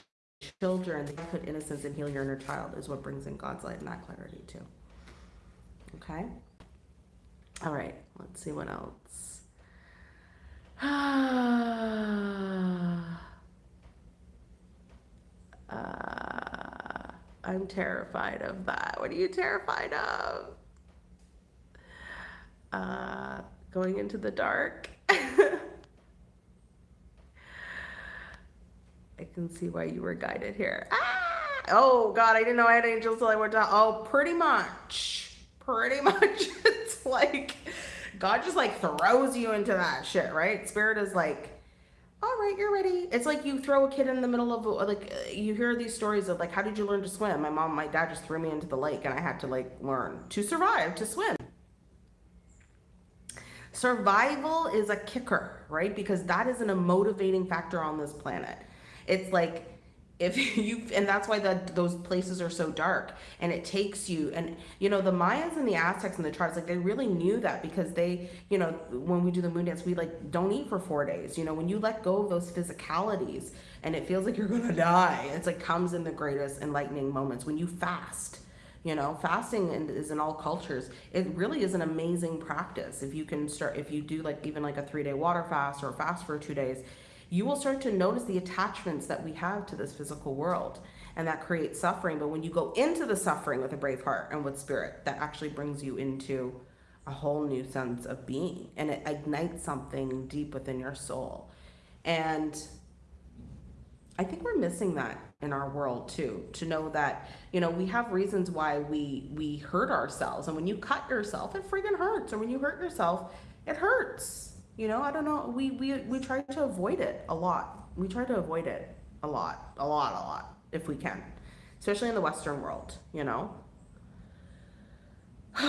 children, they put innocence and heal your inner child is what brings in God's light and that clarity too. Okay. All right. Let's see what else. uh, I'm terrified of that. What are you terrified of? Uh, going into the dark. I can see why you were guided here. Ah! Oh God, I didn't know I had angels till I went down. Oh, pretty much, pretty much. it's like God just like throws you into that shit, right? Spirit is like, all right, you're ready. It's like you throw a kid in the middle of like you hear these stories of like, how did you learn to swim? My mom, my dad just threw me into the lake, and I had to like learn to survive to swim. Survival is a kicker, right? Because that isn't a motivating factor on this planet. It's like if you and that's why that those places are so dark and it takes you and you know the mayans and the aztecs and the tribes like they really knew that because they you know when we do the moon dance we like don't eat for four days. You know when you let go of those physicalities and it feels like you're gonna die it's like comes in the greatest enlightening moments. When you fast you know fasting is in all cultures it really is an amazing practice. If you can start if you do like even like a three day water fast or fast for two days you will start to notice the attachments that we have to this physical world and that creates suffering. But when you go into the suffering with a brave heart and with spirit, that actually brings you into a whole new sense of being and it ignites something deep within your soul. And I think we're missing that in our world too, to know that, you know, we have reasons why we we hurt ourselves. And when you cut yourself, it freaking hurts. Or when you hurt yourself, it hurts you know, I don't know. We, we, we try to avoid it a lot. We try to avoid it a lot, a lot, a lot, if we can, especially in the Western world, you know?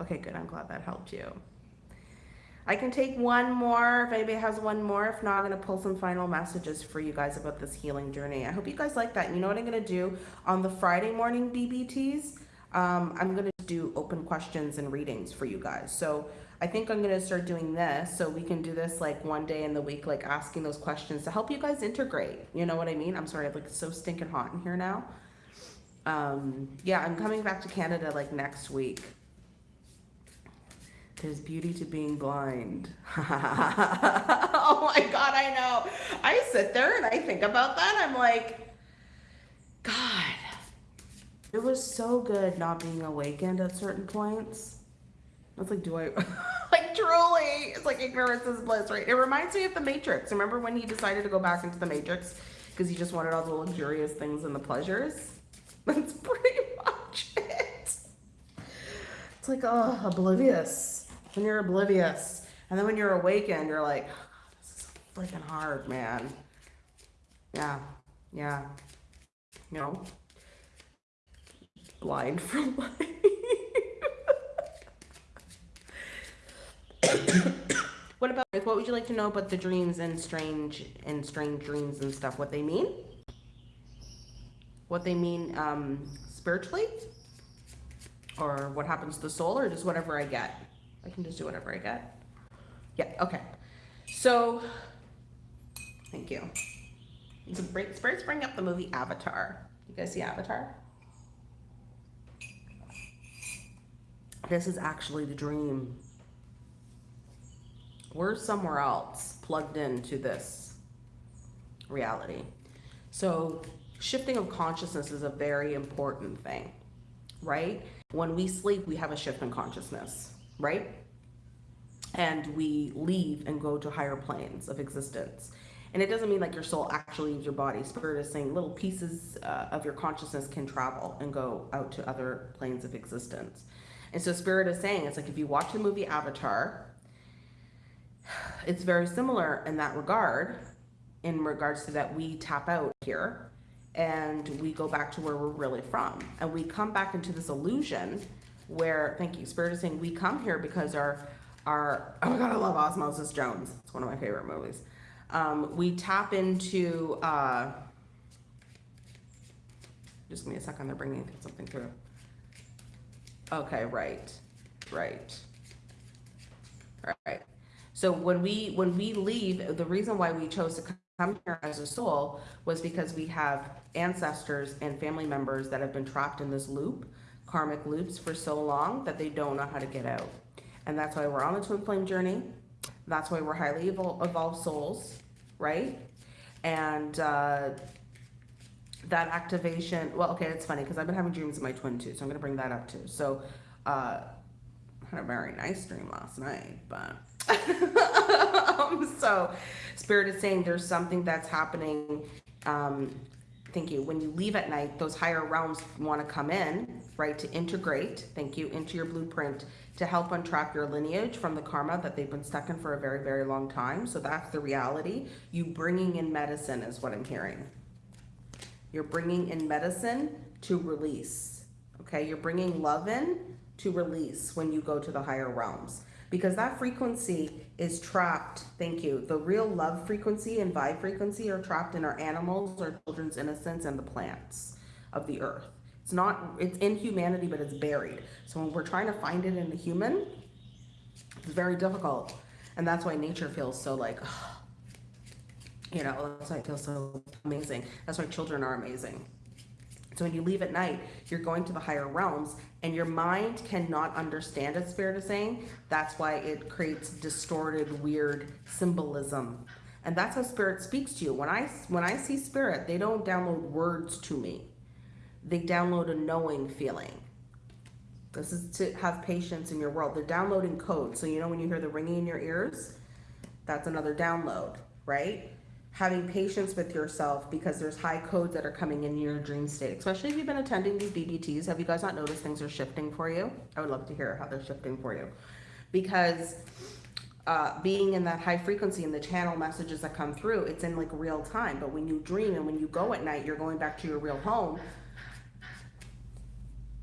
okay, good. I'm glad that helped you. I can take one more if anybody has one more. If not, I'm going to pull some final messages for you guys about this healing journey. I hope you guys like that. You know what I'm going to do on the Friday morning DBTs? Um, I'm going to do open questions and readings for you guys. So I think I'm gonna start doing this so we can do this like one day in the week, like asking those questions to help you guys integrate. You know what I mean? I'm sorry, I'm like so stinking hot in here now. Um, yeah, I'm coming back to Canada like next week. There's beauty to being blind. oh my God, I know. I sit there and I think about that. I'm like, God, it was so good not being awakened at certain points. Was like, do I, like truly, it's like ignorance is bliss, right? It reminds me of the Matrix. Remember when he decided to go back into the Matrix because he just wanted all the luxurious things and the pleasures? That's pretty much it. It's like, oh, oblivious. When you're oblivious. And then when you're awakened, you're like, oh, this is freaking hard, man. Yeah, yeah. You know? Blind from life. what about what would you like to know about the dreams and strange and strange dreams and stuff? What they mean? What they mean um, spiritually? Or what happens to the soul or just whatever I get? I can just do whatever I get. Yeah, okay. So, thank you. So, spirits bring up the movie Avatar. You guys see Avatar? This is actually the dream we're somewhere else plugged into this reality. So shifting of consciousness is a very important thing, right? when we sleep, we have a shift in consciousness, right? And we leave and go to higher planes of existence. And it doesn't mean like your soul actually leaves your body. Spirit is saying little pieces uh, of your consciousness can travel and go out to other planes of existence. And so Spirit is saying, it's like if you watch the movie Avatar, it's very similar in that regard, in regards to that we tap out here and we go back to where we're really from. And we come back into this illusion where, thank you, Spirit is saying we come here because our, our, oh my God, I love Osmosis Jones. It's one of my favorite movies. Um, we tap into, uh, just give me a second, they're bringing something through. Okay, right, right, right. So when we when we leave, the reason why we chose to come here as a soul was because we have ancestors and family members that have been trapped in this loop, karmic loops for so long that they don't know how to get out. And that's why we're on the twin flame journey. That's why we're highly evolved souls, right? And uh, that activation, well, okay, it's funny because I've been having dreams of my twin too, so I'm going to bring that up too. So uh, I had a very nice dream last night, but um, so spirit is saying there's something that's happening um, thank you. When you leave at night those higher realms want to come in right to integrate thank you into your blueprint to help untrap your lineage from the karma that they've been stuck in for a very very long time. So that's the reality. You bringing in medicine is what i'm hearing. You're bringing in medicine to release okay? You're bringing love in to release when you go to the higher realms because that frequency is trapped. Thank you. The real love frequency and vibe frequency are trapped in our animals, our children's innocence, and the plants of the earth. It's not, it's in humanity, but it's buried. So when we're trying to find it in the human, it's very difficult. And that's why nature feels so like, you know, that's why it feels so amazing. That's why children are amazing. So when you leave at night, you're going to the higher realms and your mind cannot understand it, Spirit is saying. That's why it creates distorted, weird symbolism. And that's how Spirit speaks to you. When I, when I see Spirit, they don't download words to me. They download a knowing feeling. This is to have patience in your world. They're downloading code. So you know when you hear the ringing in your ears, that's another download, right? Having patience with yourself because there's high codes that are coming in your dream state, especially if you've been attending these BBTs. Have you guys not noticed things are shifting for you? I would love to hear how they're shifting for you because uh, being in that high frequency and the channel messages that come through, it's in like real time. But when you dream and when you go at night, you're going back to your real home.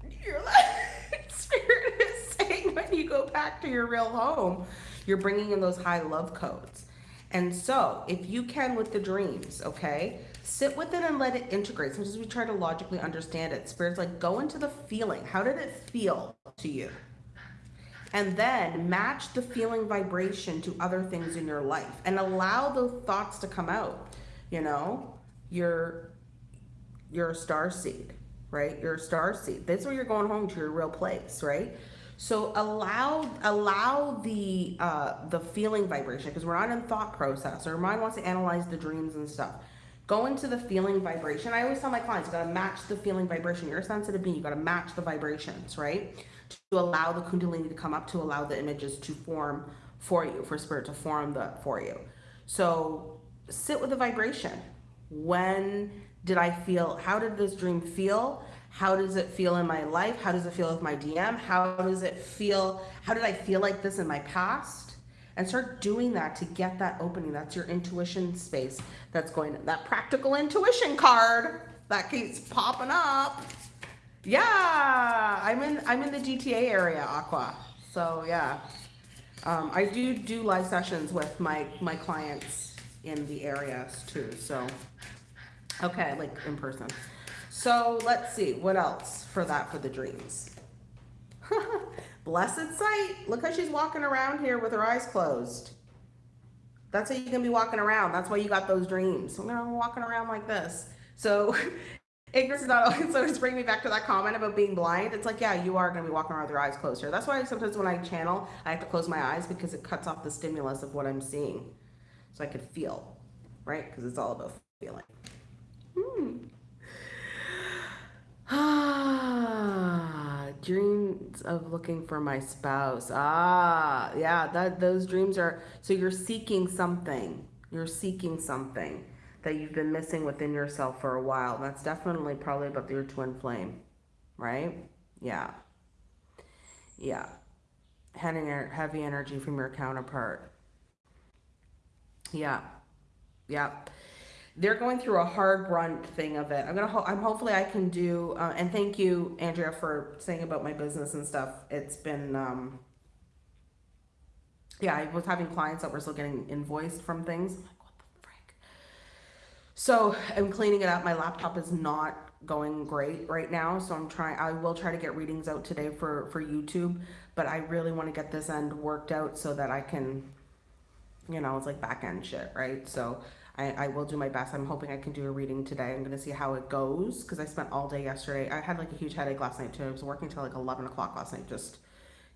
Like, spirit is saying when you go back to your real home, you're bringing in those high love codes. And so, if you can with the dreams, okay, sit with it and let it integrate. Sometimes we try to logically understand it. Spirit's like, go into the feeling. How did it feel to you? And then match the feeling vibration to other things in your life and allow those thoughts to come out. You know, you're, you're a star seed, right? You're a star seed. That's where you're going home to your real place, right? So allow allow the uh, the feeling vibration because we're not in thought process. Our mind wants to analyze the dreams and stuff. Go into the feeling vibration. I always tell my clients, you gotta match the feeling vibration. You're a sensitive being, you gotta match the vibrations, right? To allow the kundalini to come up, to allow the images to form for you, for spirit to form the for you. So sit with the vibration. When did I feel, how did this dream feel? How does it feel in my life? How does it feel with my DM? How does it feel? How did I feel like this in my past? And start doing that to get that opening. That's your intuition space. That's going, that practical intuition card that keeps popping up. Yeah, I'm in, I'm in the GTA area, Aqua. So yeah, um, I do do live sessions with my, my clients in the areas too. So, okay, like in person. So let's see, what else for that for the dreams? Blessed sight. Look how she's walking around here with her eyes closed. That's how you can be walking around. That's why you got those dreams. You know, walking around like this. So ignorance is not always, so just bring me back to that comment about being blind. It's like, yeah, you are going to be walking around with your eyes closed here. That's why sometimes when I channel, I have to close my eyes because it cuts off the stimulus of what I'm seeing. So I could feel, right? Because it's all about feeling. Hmm. dreams of looking for my spouse. Ah, yeah, that those dreams are so you're seeking something. You're seeking something that you've been missing within yourself for a while. That's definitely probably about your twin flame, right? Yeah. Yeah. Heavy, heavy energy from your counterpart. Yeah. Yeah they're going through a hard run thing of it. I'm gonna. Ho- I'm hopefully I can do. Uh, and thank you, Andrea, for saying about my business and stuff. It's been. Um, yeah, I was having clients that were still getting invoiced from things. I'm like, what the frick? So I'm cleaning it up. My laptop is not going great right now, so I'm trying. I will try to get readings out today for for YouTube, but I really want to get this end worked out so that I can, you know, it's like back end shit, right? So I, I will do my best. I'm hoping I can do a reading today. I'm going to see how it goes because I spent all day yesterday. I had like a huge headache last night too. I was working till like 11 o'clock last night just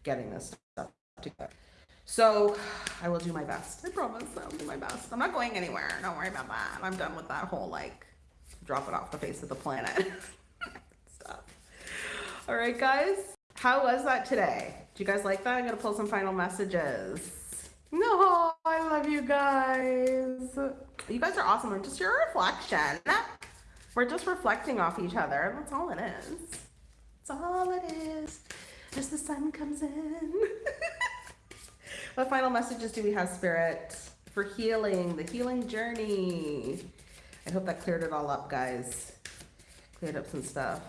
getting this stuff together. So I will do my best. I promise I'll do my best. I'm not going anywhere. Don't worry about that. I'm done with that whole like drop it off the face of the planet stuff. All right, guys. How was that today? Do you guys like that? I'm going to pull some final messages. No, I love you guys. You guys are awesome. I'm just your reflection. We're just reflecting off each other. That's all it is. That's all it is. Just the sun comes in. what final messages do we have, Spirit? For healing, the healing journey. I hope that cleared it all up, guys. Cleared up some stuff.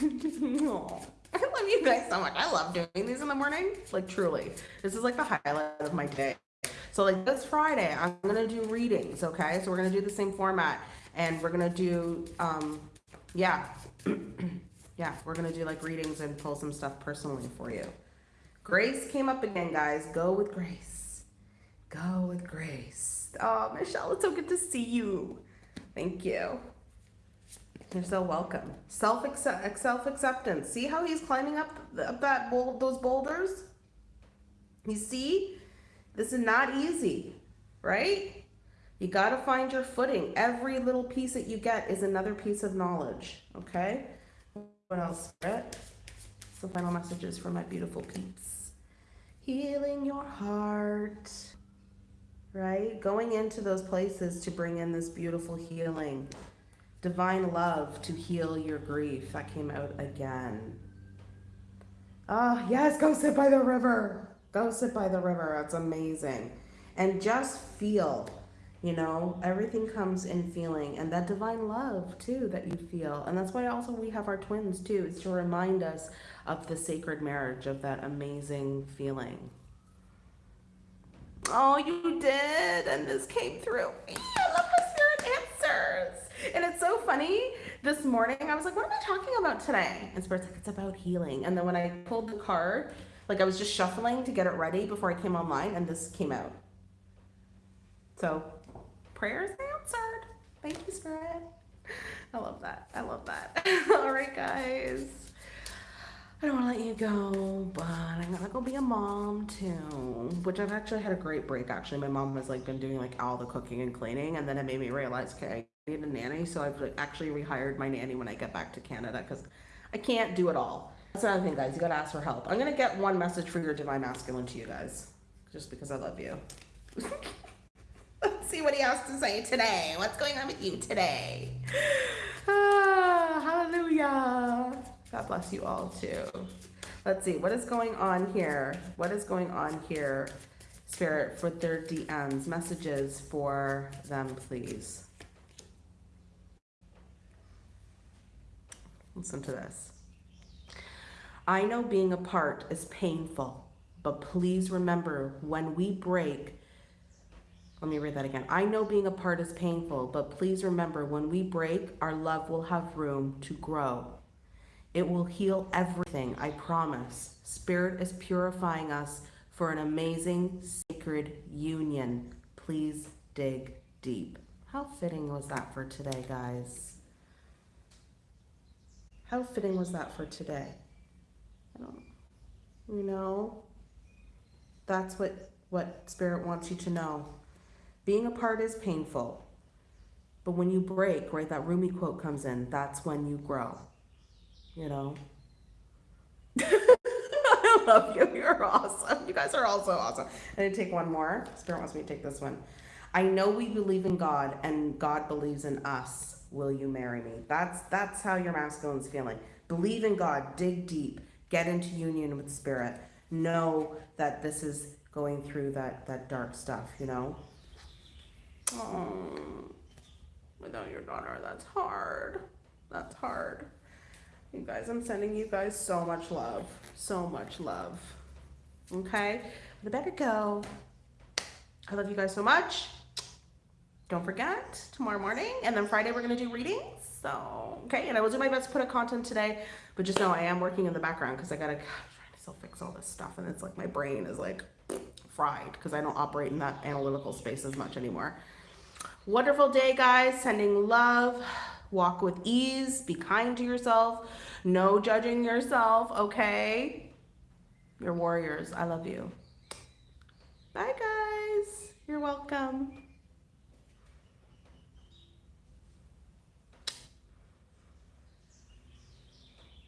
I love you guys so much. I love doing these in the morning. Like truly. This is like the highlight of my day. So like this Friday, I'm gonna do readings, okay? So we're gonna do the same format and we're gonna do um yeah. yeah, we're gonna do like readings and pull some stuff personally for you. Grace came up again, guys. Go with grace. Go with grace. Oh, Michelle, it's so good to see you. Thank you. You're so welcome. Self accept, self acceptance. See how he's climbing up, up that those boulders. You see, this is not easy, right? You got to find your footing. Every little piece that you get is another piece of knowledge. Okay. What else? Some final messages for my beautiful peeps. Healing your heart. Right? Going into those places to bring in this beautiful healing divine love to heal your grief. That came out again. Ah, oh, yes, go sit by the river. Go sit by the river. That's amazing. And just feel, you know, everything comes in feeling and that divine love too that you feel. And that's why also we have our twins too, is to remind us of the sacred marriage of that amazing feeling. Oh, you did. And this came through. I love how spirit answers. And it's so funny. This morning, I was like, what am I talking about today? And Spirit's like, it's about healing. And then when I pulled the card, like I was just shuffling to get it ready before I came online, and this came out. So, prayers answered. Thank you, Spirit. I love that. I love that. All right, guys. I don't want to let you go, but I'm gonna go be a mom too. Which I've actually had a great break. Actually, my mom has like been doing like all the cooking and cleaning, and then it made me realize, okay, need a nanny, so I've actually rehired my nanny when I get back to Canada because I can't do it all. That's another thing, guys. You gotta ask for help. I'm gonna get one message for your divine masculine to you guys, just because I love you. Let's see what he has to say today. What's going on with you today? Ah, hallelujah. God bless you all too. Let's see what is going on here. What is going on here, Spirit, for their DMs messages for them, please. Listen to this. I know being apart is painful, but please remember when we break, let me read that again. I know being apart is painful, but please remember when we break, our love will have room to grow. It will heal everything, I promise. Spirit is purifying us for an amazing, sacred union. Please dig deep. How fitting was that for today, guys? How fitting was that for today? I don't, you know, that's what, what spirit wants you to know. Being apart is painful, but when you break, right, that Rumi quote comes in, that's when you grow, you know. I love you. You're awesome. You guys are all so awesome. I did take one more. Spirit wants me to take this one. I know we believe in God and God believes in us. Will you marry me? That's that's how your masculine's feeling. Believe in God, dig deep, get into union with spirit. Know that this is going through that that dark stuff, you know? Oh, without your daughter, that's hard. That's hard. You guys, I'm sending you guys so much love. So much love. Okay? I better go. I love you guys so much. Don't forget, tomorrow morning, and then Friday we're going to do readings. So, okay, and I will do my best to put a content today, but just know I am working in the background because I got to try to still fix all this stuff, and it's like my brain is like fried because I don't operate in that analytical space as much anymore. Wonderful day, guys. Sending love. Walk with ease. Be kind to yourself. No judging yourself, okay? You're warriors. I love you. Bye, guys. You're welcome.